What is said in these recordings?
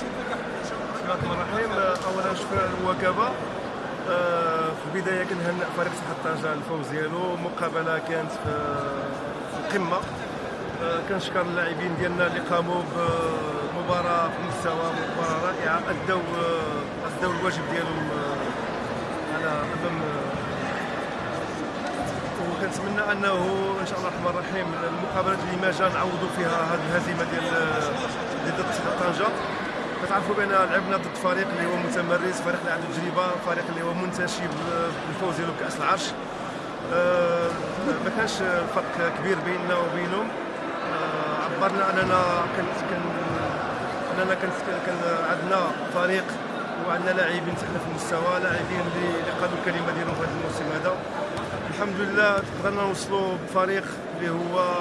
بسم الله الرحمن الرحيم اولا شكرا للوكابه آه، في البداية كنهنئ فريق سموحه طنجه الفوز ديالو. مقابلة كانت في القمه آه، كنشكر اللاعبين ديالنا اللي قاموا بمباراة في مستوى مباراة رائعة. أدوا آه، أدوا الواجب ديالهم آه، على امام وكنتمنى أنه إن شاء الله الرحمن الرحيم المقابلات اللي ما جا نعوضوا فيها هذه الهزيمة ديال ضد كتعرفوا بأن لعبنا ضد فريق اللي هو متمرس فريق اللي عنده تجربة فريق اللي هو منتشي بالفوز ديالو بكأس العرش. آه، ما كانش فرق كبير بيننا وبينهم. آه، عبرنا أننا كان أننا كان عندنا فريق وعندنا لاعبين حنا في المستوى لاعبين اللي اللي قالوا الكلمة ديالهم في هذا الموسم هذا. الحمد لله قدرنا نوصلوا بفريق اللي هو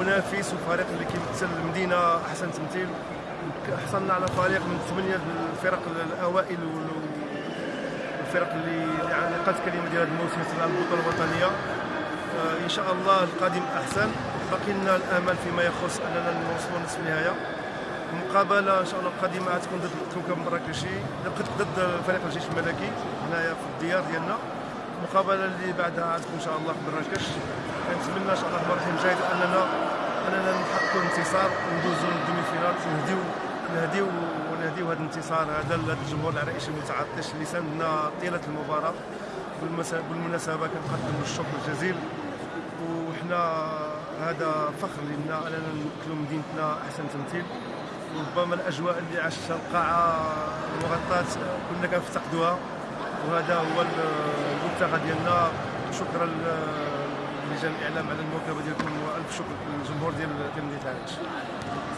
منافس وفريق اللي كيمثل المدينة أحسن تمثيل. حصلنا على فريق من ثمانية الفرق الأوائل والفرق اللي قالت الكلمة ديال هذا الموسم مثل البطولة الوطنية. آه، إن شاء الله القادم أحسن. باقي لنا الأمل فيما يخص أننا نوصلوا نصف النهاية. المقابله إن شاء الله القادمة غتكون ضد الكوكب المراكشي ضد فريق الجيش الملكي هنايا في الديار ديالنا. المقابله اللي بعدها غتكون إن شاء الله في مراكش. كنتمنى إن شاء الله الرحمن الرحيم اننا أننا نحققوا الانتصار وندوزوا للدومي فينال ونهديو نهديو ونهديو هذا الانتصار هذا الجمهور العرائش المتعطش اللي ساندنا طيلة المباراة بالمناسبه كنقدم الشكر الجزيل. وحنا هذا فخر لنا اننا نمثلوا مدينتنا أحسن تمثيل. وربما الأجواء اللي عاشتها القاعة المغطاة كنا كنفتقدوها. وهذا هو المبتغى ديالنا. شكرا لجان الإعلام على المواكبة ديالكم والف شكر للجمهور ديال ديال مدينه العرائش